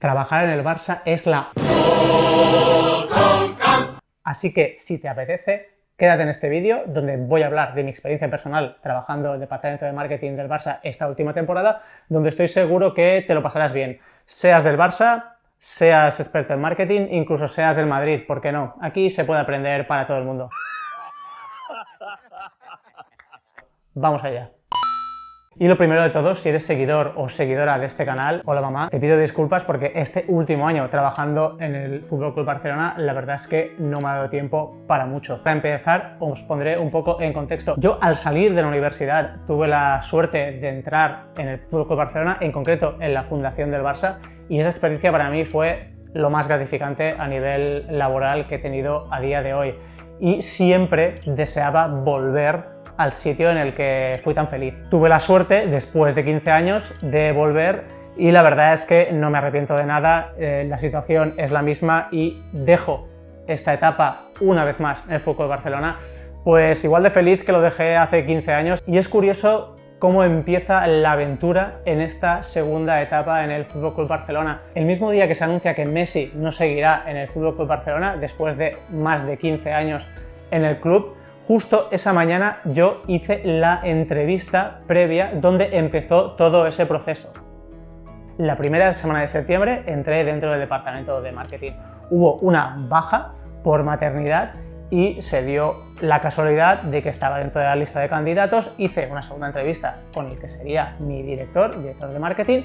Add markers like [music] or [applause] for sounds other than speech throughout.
Trabajar en el Barça es la... Así que, si te apetece, quédate en este vídeo donde voy a hablar de mi experiencia personal trabajando en el departamento de marketing del Barça esta última temporada, donde estoy seguro que te lo pasarás bien. Seas del Barça, seas experto en marketing, incluso seas del Madrid, ¿por qué no? Aquí se puede aprender para todo el mundo. Vamos allá. Y lo primero de todo, si eres seguidor o seguidora de este canal, hola mamá, te pido disculpas porque este último año trabajando en el Fútbol Club Barcelona, la verdad es que no me ha dado tiempo para mucho. Para empezar, os pondré un poco en contexto. Yo al salir de la universidad tuve la suerte de entrar en el Fútbol Club Barcelona, en concreto en la fundación del Barça, y esa experiencia para mí fue lo más gratificante a nivel laboral que he tenido a día de hoy. Y siempre deseaba volver al sitio en el que fui tan feliz. Tuve la suerte, después de 15 años, de volver y la verdad es que no me arrepiento de nada, eh, la situación es la misma y dejo esta etapa una vez más en el Fútbol Barcelona, pues igual de feliz que lo dejé hace 15 años y es curioso cómo empieza la aventura en esta segunda etapa en el Fútbol Club Barcelona. El mismo día que se anuncia que Messi no seguirá en el Fútbol Club Barcelona después de más de 15 años en el club, justo esa mañana yo hice la entrevista previa donde empezó todo ese proceso. La primera semana de septiembre entré dentro del departamento de marketing. Hubo una baja por maternidad y se dio la casualidad de que estaba dentro de la lista de candidatos, hice una segunda entrevista con el que sería mi director, director de marketing,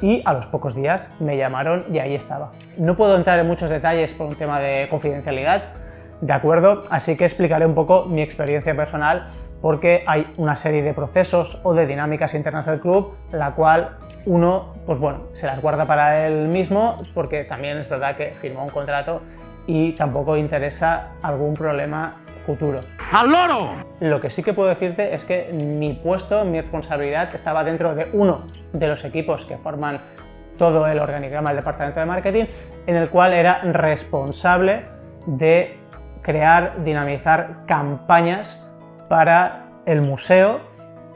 y a los pocos días me llamaron y ahí estaba. No puedo entrar en muchos detalles por un tema de confidencialidad, ¿de acuerdo? Así que explicaré un poco mi experiencia personal porque hay una serie de procesos o de dinámicas internas del club, la cual uno, pues bueno, se las guarda para él mismo porque también es verdad que firmó un contrato y tampoco interesa algún problema futuro. ¡Al loro! Lo que sí que puedo decirte es que mi puesto, mi responsabilidad estaba dentro de uno de los equipos que forman todo el organigrama del departamento de marketing, en el cual era responsable de crear, dinamizar campañas para el museo,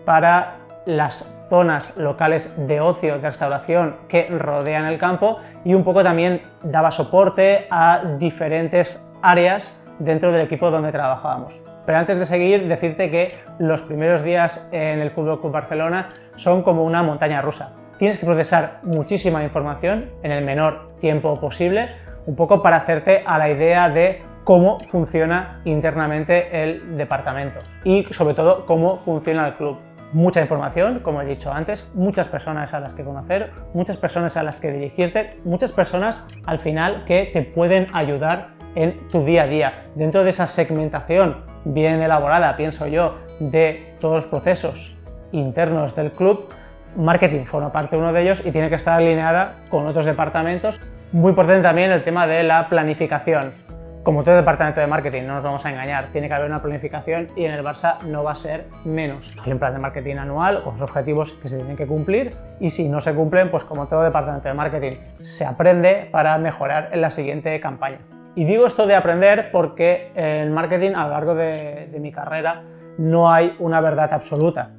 para las zonas locales de ocio, de restauración que rodean el campo y un poco también daba soporte a diferentes áreas dentro del equipo donde trabajábamos. Pero antes de seguir, decirte que los primeros días en el Fútbol Club Barcelona son como una montaña rusa. Tienes que procesar muchísima información en el menor tiempo posible, un poco para hacerte a la idea de cómo funciona internamente el departamento y sobre todo cómo funciona el club. Mucha información, como he dicho antes, muchas personas a las que conocer, muchas personas a las que dirigirte, muchas personas al final que te pueden ayudar en tu día a día. Dentro de esa segmentación bien elaborada, pienso yo, de todos los procesos internos del club, marketing forma parte de uno de ellos y tiene que estar alineada con otros departamentos. Muy importante también el tema de la planificación como todo departamento de marketing, no nos vamos a engañar, tiene que haber una planificación y en el Barça no va a ser menos. Hay un plan de marketing anual con los objetivos que se tienen que cumplir y si no se cumplen, pues como todo departamento de marketing, se aprende para mejorar en la siguiente campaña. Y digo esto de aprender porque en marketing a lo largo de, de mi carrera no hay una verdad absoluta,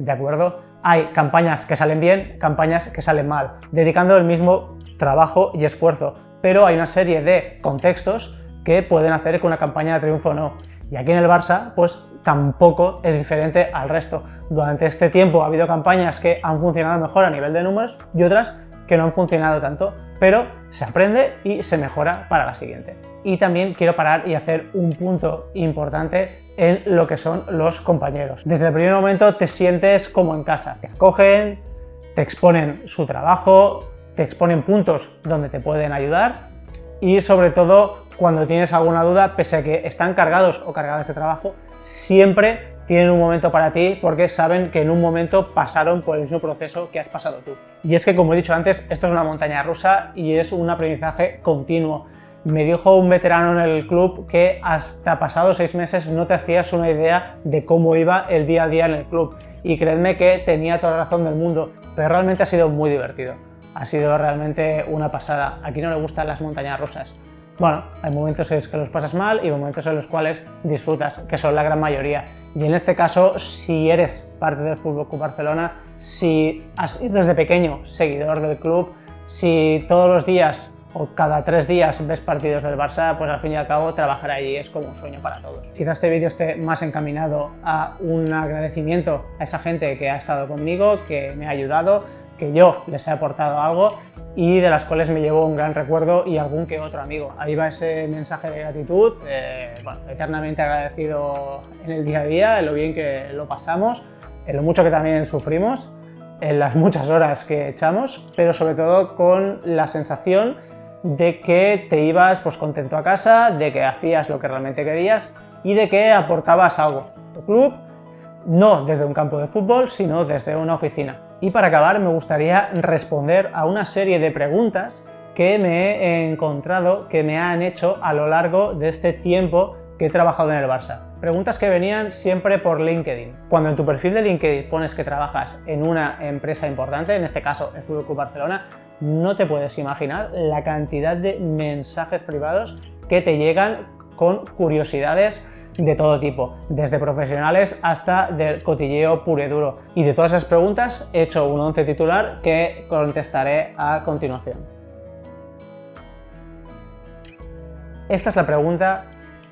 ¿de acuerdo? Hay campañas que salen bien, campañas que salen mal, dedicando el mismo trabajo y esfuerzo, pero hay una serie de contextos que pueden hacer que una campaña de triunfo o no. Y aquí en el Barça, pues tampoco es diferente al resto. Durante este tiempo ha habido campañas que han funcionado mejor a nivel de números y otras que no han funcionado tanto, pero se aprende y se mejora para la siguiente. Y también quiero parar y hacer un punto importante en lo que son los compañeros. Desde el primer momento te sientes como en casa, te acogen, te exponen su trabajo, te exponen puntos donde te pueden ayudar y sobre todo cuando tienes alguna duda, pese a que están cargados o cargadas de trabajo, siempre tienen un momento para ti porque saben que en un momento pasaron por el mismo proceso que has pasado tú. Y es que, como he dicho antes, esto es una montaña rusa y es un aprendizaje continuo. Me dijo un veterano en el club que hasta pasados seis meses no te hacías una idea de cómo iba el día a día en el club. Y creedme que tenía toda la razón del mundo, pero realmente ha sido muy divertido. Ha sido realmente una pasada. Aquí no le gustan las montañas rusas. Bueno, hay momentos en los que los pasas mal y momentos en los cuales disfrutas, que son la gran mayoría. Y en este caso, si eres parte del Fútbol Barcelona, si has sido desde pequeño seguidor del club, Si todos los días o cada tres días ves partidos del Barça, pues al fin y al cabo trabajar allí es como un sueño para todos. Quizás este vídeo esté más encaminado a un agradecimiento a esa gente que ha estado conmigo, que me ha ayudado, que yo les he aportado algo y de las cuales me llevo un gran recuerdo y algún que otro amigo. Ahí va ese mensaje de gratitud, eh, bueno, eternamente agradecido en el día a día, en lo bien que lo pasamos, en lo mucho que también sufrimos, en las muchas horas que echamos, pero sobre todo con la sensación de que te ibas pues, contento a casa, de que hacías lo que realmente querías y de que aportabas algo tu club, no desde un campo de fútbol, sino desde una oficina. Y para acabar me gustaría responder a una serie de preguntas que me he encontrado, que me han hecho a lo largo de este tiempo que he trabajado en el Barça. Preguntas que venían siempre por LinkedIn. Cuando en tu perfil de LinkedIn pones que trabajas en una empresa importante, en este caso el Fútbol Club Barcelona, no te puedes imaginar la cantidad de mensajes privados que te llegan con curiosidades de todo tipo, desde profesionales hasta del cotilleo puro y duro. Y de todas esas preguntas he hecho un once titular que contestaré a continuación. Esta es la pregunta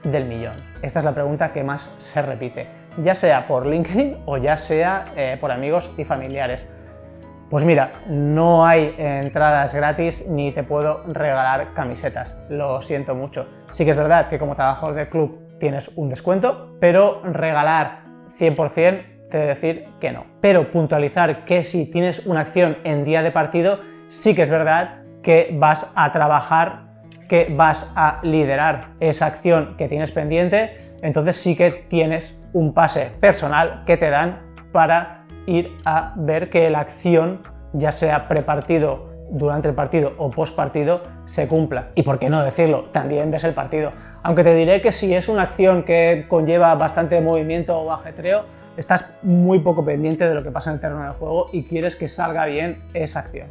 del millón. Esta es la pregunta que más se repite, ya sea por LinkedIn o ya sea eh, por amigos y familiares. Pues mira, no hay entradas gratis ni te puedo regalar camisetas, lo siento mucho. Sí que es verdad que como trabajador del club tienes un descuento, pero regalar 100% te decir que no. Pero puntualizar que si tienes una acción en día de partido, sí que es verdad que vas a trabajar que vas a liderar esa acción que tienes pendiente, entonces sí que tienes un pase personal que te dan para ir a ver que la acción, ya sea prepartido, durante el partido o post partido, se cumpla. Y por qué no decirlo, también ves el partido. Aunque te diré que si es una acción que conlleva bastante movimiento o ajetreo, estás muy poco pendiente de lo que pasa en el terreno de juego y quieres que salga bien esa acción.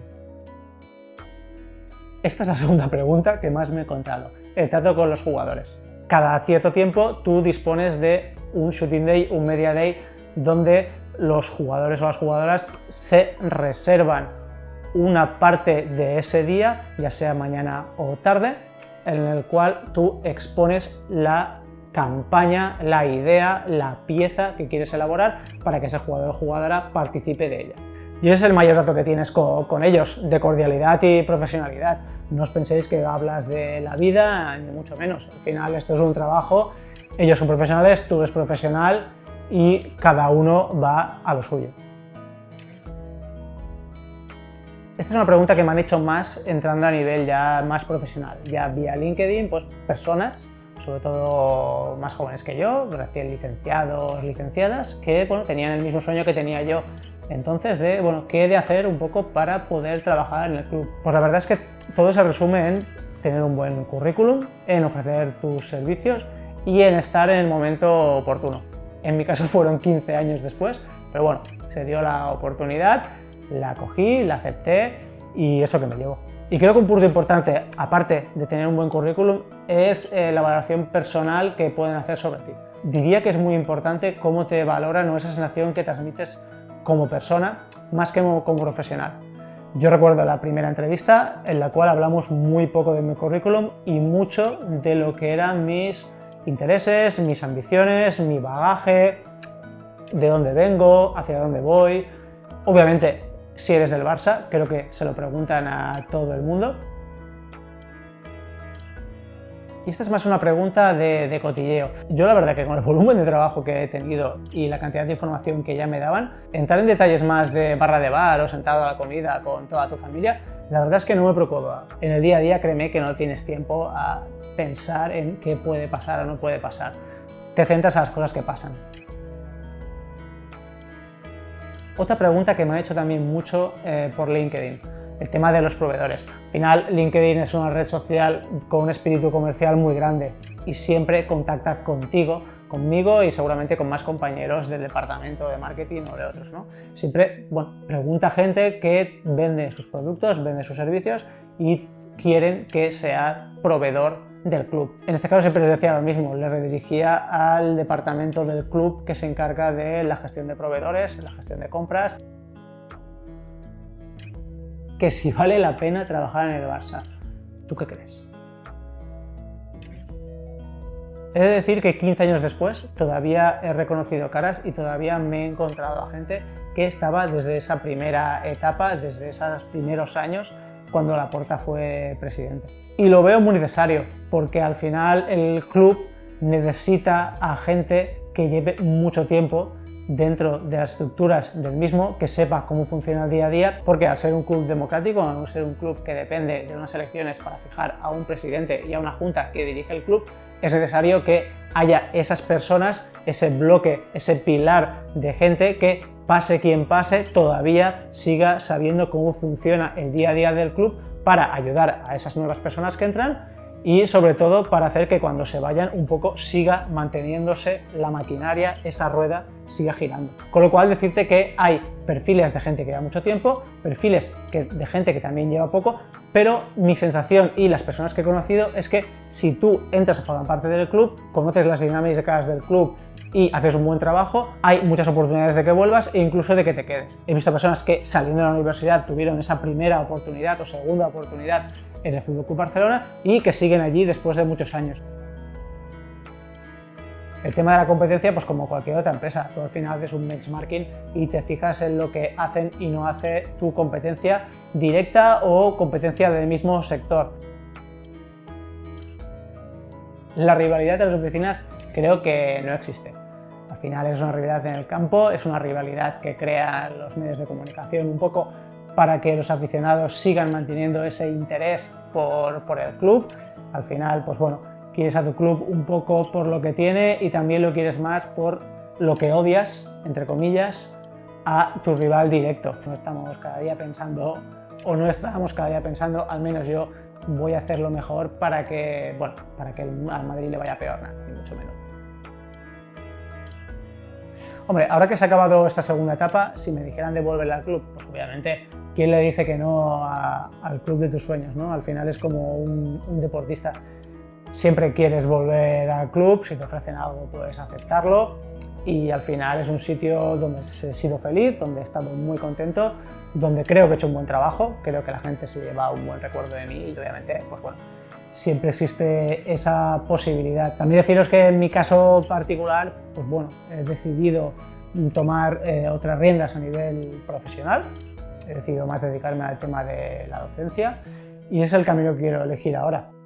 Esta es la segunda pregunta que más me he encontrado, el trato con los jugadores. Cada cierto tiempo tú dispones de un shooting day, un media day, donde los jugadores o las jugadoras se reservan una parte de ese día, ya sea mañana o tarde, en el cual tú expones la campaña, la idea, la pieza que quieres elaborar para que ese jugador o jugadora participe de ella. Y es el mayor dato que tienes con, ellos, de cordialidad y profesionalidad. No os penséis que hablas de la vida, ni mucho menos. Al final esto es un trabajo, ellos son profesionales, tú eres profesional y cada uno va a lo suyo. Esta es una pregunta que me han hecho más entrando a nivel ya más profesional, ya vía LinkedIn, pues personas, sobre todo más jóvenes que yo, recién licenciados, licenciadas, que bueno, tenían el mismo sueño que tenía yo entonces, de, bueno, ¿qué he de hacer un poco para poder trabajar en el club? Pues la verdad es que todo se resume en tener un buen currículum, en ofrecer tus servicios y en estar en el momento oportuno. En mi caso fueron 15 años después, pero bueno, se dio la oportunidad, la cogí, la acepté y eso que me llevo. Y creo que un punto importante, aparte de tener un buen currículum, es eh, la valoración personal que pueden hacer sobre ti. Diría que es muy importante cómo te valoran o esa sensación que transmites como persona, más que como, como profesional. Yo recuerdo la primera entrevista en la cual hablamos muy poco de mi currículum y mucho de lo que eran mis intereses, mis ambiciones, mi bagaje, de dónde vengo, hacia dónde voy. Obviamente, si eres del Barça, creo que se lo preguntan a todo el mundo. Esta es más una pregunta de, cotilleo. Yo la verdad que con el [laughs] volumen de trabajo que he tenido y la cantidad de información que ya me daban, entrar en detalles más de barra de bar o sentado a la comida con toda tu familia, la verdad es que no me preocupa. En el día a día créeme que no tienes tiempo a pensar en qué puede pasar o no puede pasar. Te centras a las cosas que pasan. Otra pregunta que me ha hecho también mucho eh, por LinkedIn el tema de los proveedores. Al final, LinkedIn es una red social con un espíritu comercial muy grande y siempre contacta contigo, conmigo y seguramente con más compañeros del departamento de marketing o de otros. ¿no? Siempre bueno, pregunta gente que vende sus productos, vende sus servicios y quieren que sea proveedor del club. En este caso siempre les decía lo mismo, le redirigía al departamento del club que se encarga de la gestión de proveedores, la gestión de compras que si vale la pena trabajar en el Barça. ¿Tú qué crees? He de decir que 15 años después todavía he reconocido caras y todavía me he encontrado a gente que estaba desde esa primera etapa, desde esos primeros años cuando Laporta fue presidente. Y lo veo muy necesario, porque al final el club necesita a gente que lleve mucho tiempo dentro de las estructuras del mismo, que sepa cómo funciona el día a día, porque al ser un club democrático, al ser un club que depende de unas elecciones para fijar a un presidente y a una junta que dirige el club, es necesario que haya esas personas, ese bloque, ese pilar de gente que pase quien pase, todavía siga sabiendo cómo funciona el día a día del club para ayudar a esas nuevas personas que entran y sobre todo para hacer que cuando se vayan un poco siga manteniéndose la maquinaria, esa rueda siga girando. Con lo cual decirte que hay perfiles de gente que lleva mucho tiempo, perfiles de gente que también lleva poco, pero mi sensación y las personas que he conocido es que si tú entras a formar parte del club, conoces las dinámicas del club y haces un buen trabajo, hay muchas oportunidades de que vuelvas e incluso de que te quedes. He visto personas que saliendo de la universidad tuvieron esa primera oportunidad o segunda oportunidad en el FC Barcelona y que siguen allí después de muchos años. El tema de la competencia, pues como cualquier otra empresa, tú al final haces un benchmarking y te fijas en lo que hacen y no hace tu competencia directa o competencia del mismo sector. La rivalidad de las oficinas creo que no existe. Al final es una rivalidad en el campo, es una rivalidad que crean los medios de comunicación un poco para que los aficionados sigan manteniendo ese interés por, el club. Al final, pues bueno, quieres a tu club un poco por lo que tiene y también lo quieres más por lo que odias, entre comillas, a tu rival directo. No estamos cada día pensando, o no estábamos cada día pensando, al menos yo voy a hacer lo mejor para que, bueno, para que al Madrid le vaya peor, ni mucho menos. Hombre, ahora que se ha acabado esta segunda etapa, si me dijeran devolverle al club, pues obviamente ¿quién le dice que no al club de tus sueños? ¿no? Al final es como un, deportista. Siempre quieres volver al club, si te ofrecen algo puedes aceptarlo y al final es un sitio donde he sido feliz, donde he estado muy contento, donde creo que he hecho un buen trabajo, creo que la gente se lleva un buen recuerdo de mí y obviamente, pues bueno, siempre existe esa posibilidad. También deciros que en mi caso particular, pues bueno, he decidido tomar eh, otras riendas a nivel profesional, he decidido más dedicarme al tema de la docencia y es el camino que quiero elegir ahora.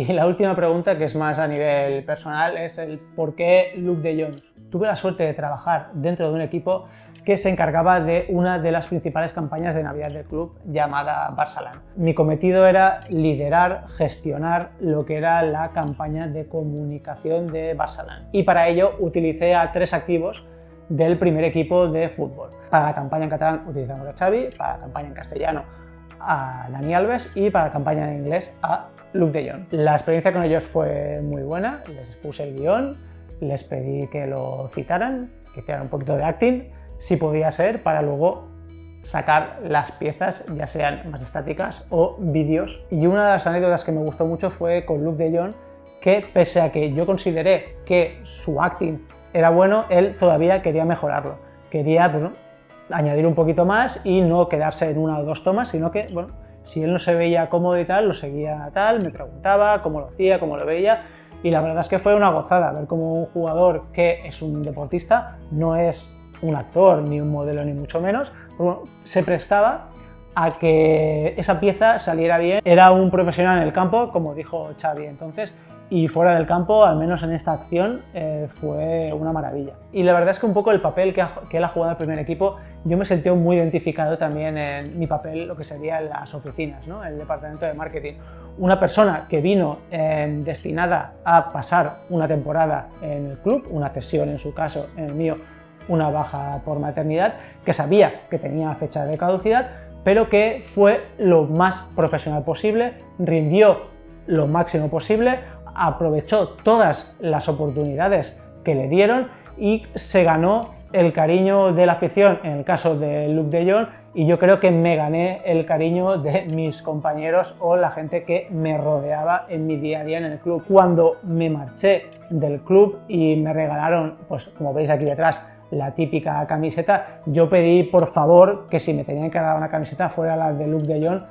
Y la última pregunta, que es más a nivel personal, es el por qué Luke de Jong. Tuve la suerte de trabajar dentro de un equipo que se encargaba de una de las principales campañas de Navidad del club llamada Barcelona. Mi cometido era liderar, gestionar lo que era la campaña de comunicación de Barcelona. Y para ello utilicé a tres activos del primer equipo de fútbol. Para la campaña en catalán utilizamos a Xavi, para la campaña en castellano a Dani Alves y para la campaña en inglés a Luke de Jong. La experiencia con ellos fue muy buena, les puse el guion, les pedí que lo citaran, que hicieran un poquito de acting, si podía ser, para luego sacar las piezas, ya sean más estáticas o vídeos. Y una de las anécdotas que me gustó mucho fue con Luke de Jong, que pese a que yo consideré que su acting era bueno, él todavía quería mejorarlo. Quería pues, añadir un poquito más y no quedarse en una o dos tomas, sino que, bueno, si él no se veía cómodo y tal, lo seguía tal, me preguntaba cómo lo hacía, cómo lo veía, y la verdad es que fue una gozada ver cómo un jugador que es un deportista, no es un actor, ni un modelo, ni mucho menos, se prestaba a que esa pieza saliera bien. Era un profesional en el campo, como dijo Xavi entonces, y fuera del campo, al menos en esta acción, eh, fue una maravilla. Y la verdad es que un poco el papel que, él ha jugado el primer equipo, yo me sentí muy identificado también en mi papel, lo que sería en las oficinas, ¿no? el departamento de marketing. Una persona que vino eh, destinada a pasar una temporada en el club, una cesión en su caso, en el mío, una baja por maternidad, que sabía que tenía fecha de caducidad, pero que fue lo más profesional posible, rindió lo máximo posible, aprovechó todas las oportunidades que le dieron y se ganó el cariño de la afición, en el caso de Luke de Jong, y yo creo que me gané el cariño de mis compañeros o la gente que me rodeaba en mi día a día en el club. Cuando me marché del club y me regalaron, pues como veis aquí detrás, la típica camiseta. Yo pedí por favor que si me tenían que dar una camiseta fuera la de Luke de Jong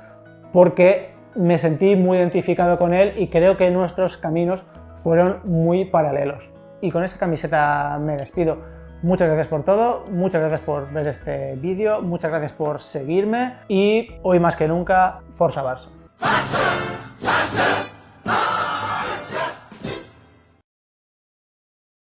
porque me sentí muy identificado con él y creo que nuestros caminos fueron muy paralelos. Y con esa camiseta me despido. Muchas gracias por todo, muchas gracias por ver este vídeo, muchas gracias por seguirme y hoy más que nunca, Forza Barça.